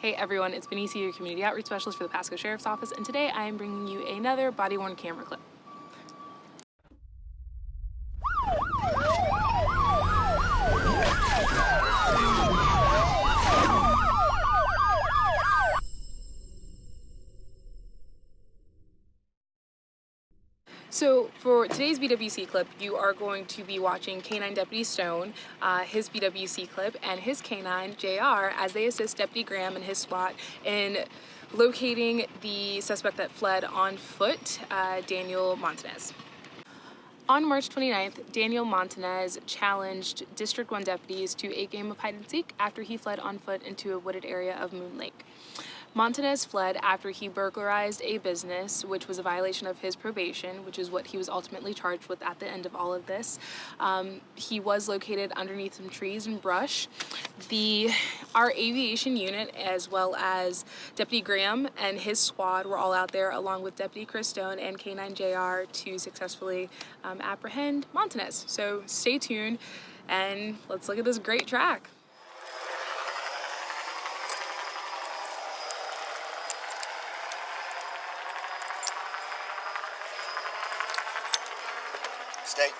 Hey everyone, it's Benicia, your community outreach specialist for the Pasco Sheriff's Office, and today I am bringing you another body-worn camera clip. So for today's BWC clip, you are going to be watching K9 Deputy Stone, uh, his BWC clip, and his K9 JR as they assist Deputy Graham and his SWAT in locating the suspect that fled on foot, uh, Daniel Montanez. On March 29th, Daniel Montanez challenged District 1 deputies to a game of hide and seek after he fled on foot into a wooded area of Moon Lake. Montanez fled after he burglarized a business, which was a violation of his probation, which is what he was ultimately charged with at the end of all of this. Um, he was located underneath some trees and brush. The Our aviation unit, as well as Deputy Graham and his squad, were all out there along with Deputy Chris Stone and K9JR to successfully um, apprehend Montanez. So stay tuned and let's look at this great track. Stay.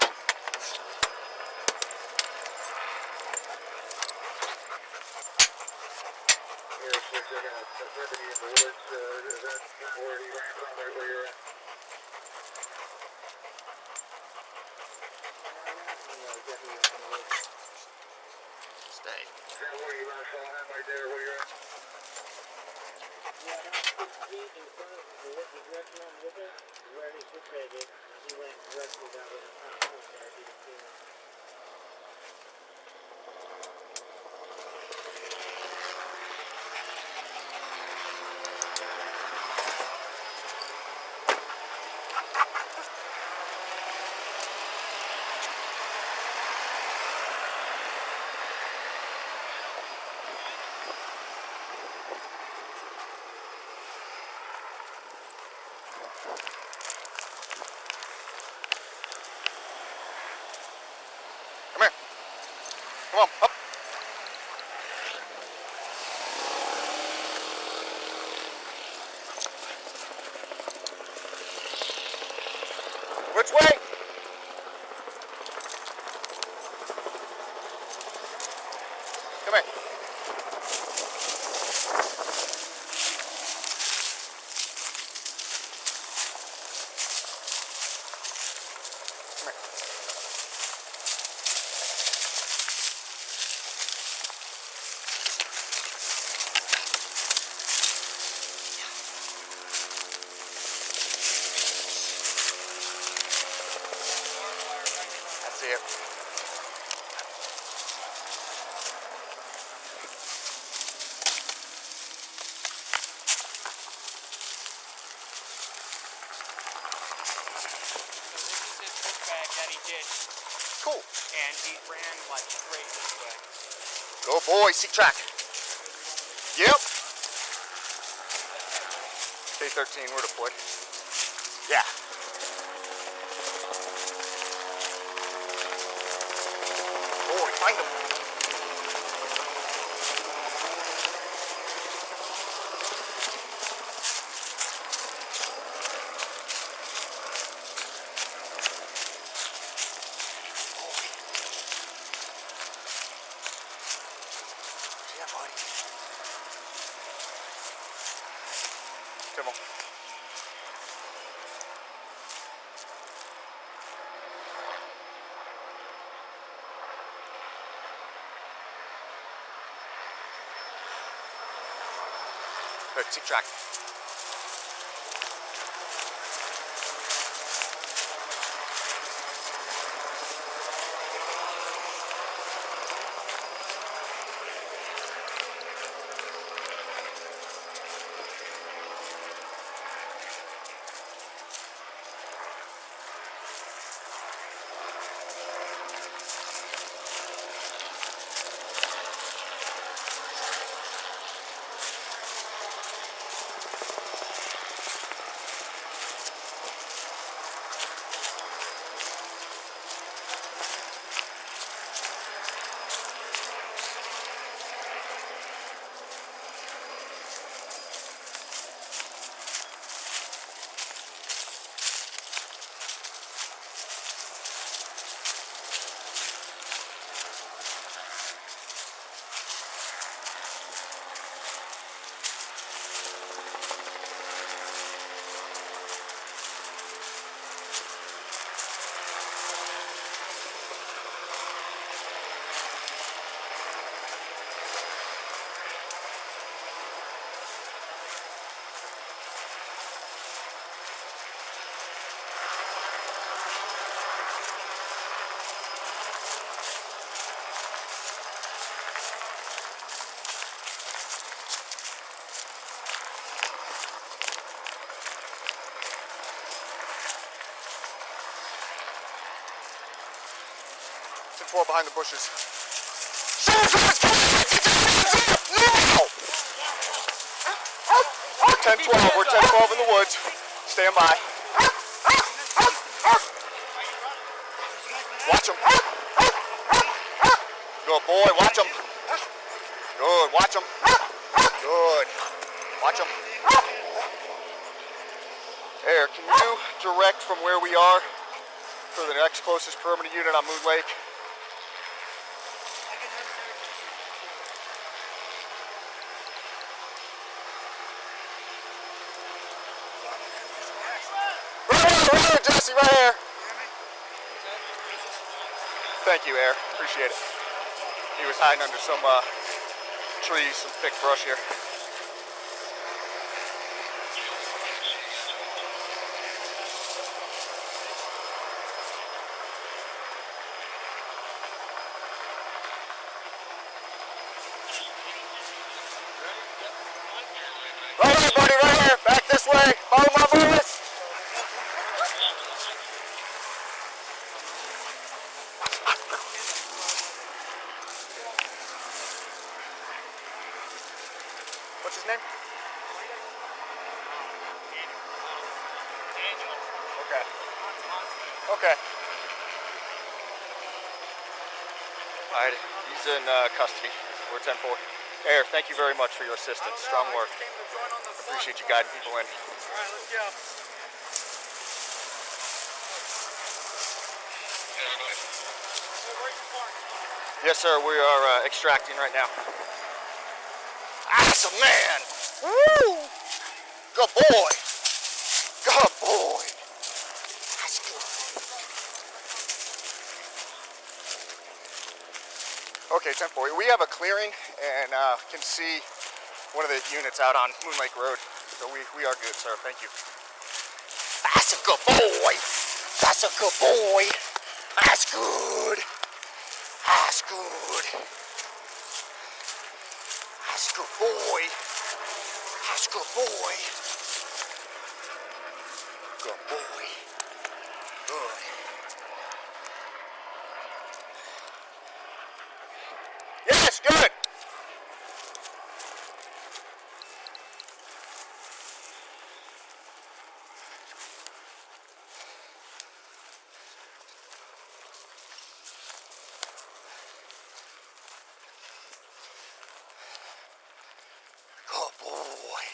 Stay. Is that where you last saw him right there where you're at? Yeah, down the street in front of the, the direction I'm where he situated, he went directly down to the front Come on, up. Which way? Come here. Come here. That's it. So this is his book bag that he did, Cool. and he ran like straight this way. Go boy, seek track. Yep. K13, we're deployed. Yeah. Boy, find him. Yeah, Good, seek track. 10-4 behind the bushes. Now! 10-12, we're 10-12 in the woods. Stand by. Watch him. Good boy, watch him. Good, watch him. Good. Watch him. Air, can you direct from where we are for the next closest perimeter unit on Moon Lake? Right here, right here. Thank you, Air. Appreciate it. He was hiding under some uh, trees, some thick brush here. Right here, buddy, right here. Back this way. Follow my voice. What's his name? Okay. Okay. All right, he's in uh, custody. We're 10 4. Air, thank you very much for your assistance. Strong work. Appreciate you guiding people in. Alright, let's go. Yes, sir. We are uh, extracting right now. Awesome, man. Woo! Good boy. Good boy. That's good. Okay, 10 4. We have a clearing and uh, can see one of the units out on Moon Lake Road. So we, we are good, sir. Thank you. That's a good boy. That's a good boy. That's good. That's good. That's good boy. That's good boy. Good boy. Good. Yes, good. Good boy.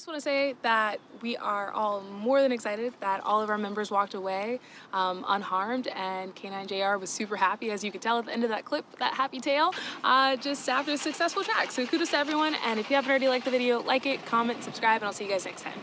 Just want to say that we are all more than excited that all of our members walked away um, unharmed, and K9 JR was super happy, as you could tell at the end of that clip, that happy tail, uh, just after a successful track. So kudos to everyone, and if you haven't already liked the video, like it, comment, subscribe, and I'll see you guys next time.